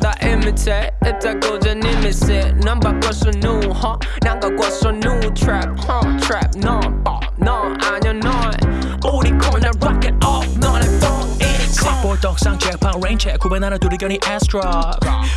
拿到 imitate，一再勾着你 miss it，能把歌手怒哈，难怪歌手怒 New trap non pop non，I know not，无力控制 rock it all。 떡상 잭팡 레인체 구분하는 두리견이 에스트라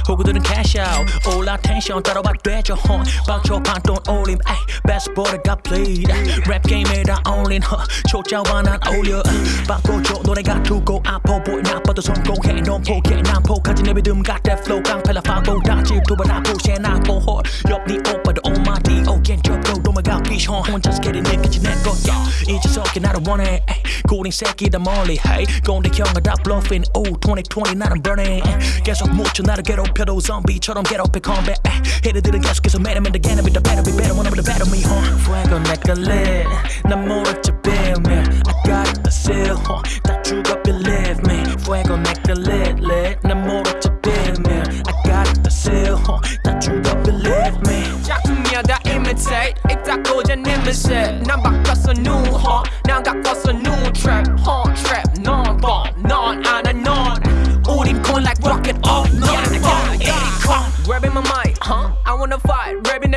호구들은 캐시아웃 올라 텐션 따라봐 되죠 헌 박초 판돈 올림 에이 베스트볼가 played 랩 게임에 다 어울린 허 초짜와 난 어울려 바꿔줘 노래가 두고 아파 보이 나빠도 성공해 넌 포기해 난 포기하지 내 믿음 got that flow 깡패라 파보다 집두번 아프세 난 보호 옆니 오빠도 on my D 오겐 접고 도마가 비션 혼자서 getting 느끼지 내 거야 이제서기 나를 원해 에이, 고린 새끼 다 멀리 hey 꼰대 형아 다 bluffing 오 2020 나는 burning 계속 묻혀 나를 괴롭혀도 좀비처럼 괴롭혀 combat 헤드들은 계속해서 매려면 the enemy the better be better wanna be the better me huh fuego 내가 lit 난 모르지 빌면 I got the seal huh 다 죽어 believe me fuego 내가 lit lit 난 모르지 빌면 I got the seal huh 다 죽어 believe me 작품이야 다 imitate 있다고 자님이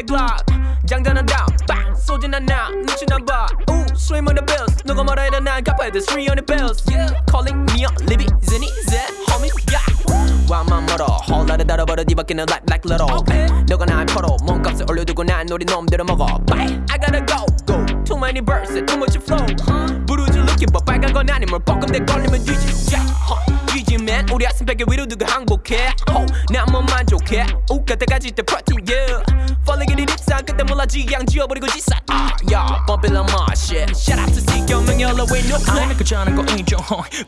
Glock 장전한 다음 빵 쏘진 않아 눈치 나봐 Ooh swim on the bills 누가 뭐라 해도 난 갚아야 돼 300 bills yeah calling me up Libby Zinny Z homie yeah 와만 멀어 홀라를 달아버려 뒤바뀌는 like like little 너가 날 퍼로 몸값을 올려두고 난 우리 놈들을 먹어 Bye I gotta go go Too many birds too much flow 부르지 looking but 빨간 건 아니면 뻐끔대 걸리면 뒤지 yeah. 뒤지면 우리 가슴벽에 위로 두고 항복해 oh, 난뭐 만족해 우가 때까지 때 프로틴 yeah Falling in the deep side 그때 몰라 지양 지워버리고 지산 ah yeah bumping on my shit Shout out to CK 명예로 with no plan 아니 그자는 거 인정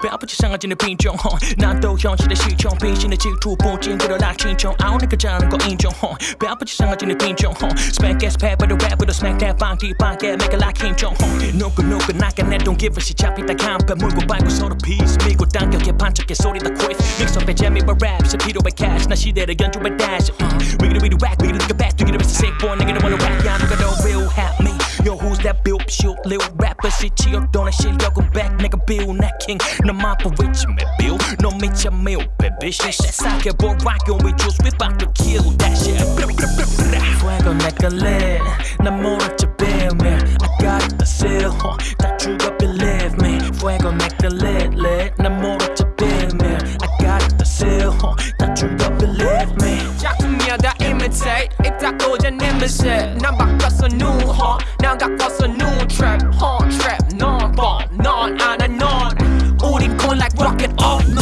배 아프지 상하지는 빈정 난또 현실의 시청 빈신의 질투 본진들을 낙진청 아우니 그자는 거 인정 배 아프지 상하지는 빈정 Smack ass pad but the rap with a smack that bang deep bang yeah make it like 김정 누구 누구 나가내 don't give a shit 잡히다 camp 물고 빨고 서로 peace 밀고 당겨게 반짝게 소리 다 voice. Mix up a jammy with rap, Shapiro by cash. Now she there again to a dash. Uh, we gonna be the whack, we gonna look at back, we gonna be sick boy, nigga wanna rap, yeah, nigga don't real help me. Yo, who's that Bill Shield, little rapper? shit, chill, don't shit, yo, go back, nigga, Bill, not king. No map of which me, Bill, no meet your meal, baby. Shit, that's how get boy rockin' with juice, we bout to kill that shit. Swag on like a lid, no more to your bill, man. I got the seal, huh? That you got believe me. Swag on like. shit. 南北角是怒吼，南角角是怒 trap，hot trap，non bomb，non on and on，五零空 like rocket off。